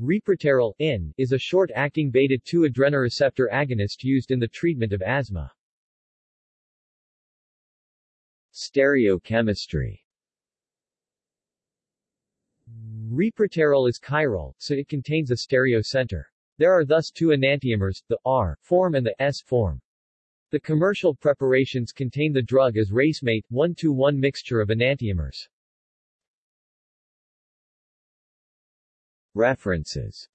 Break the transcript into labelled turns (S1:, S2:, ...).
S1: Reproterol in, is a short-acting beta-2 adrenoreceptor agonist used in the treatment of asthma. Stereochemistry Reproterol is chiral, so it contains a stereocenter. There are thus two enantiomers, the R form and the S form. The commercial preparations contain the drug as racemate, 1-to-1 mixture of enantiomers. References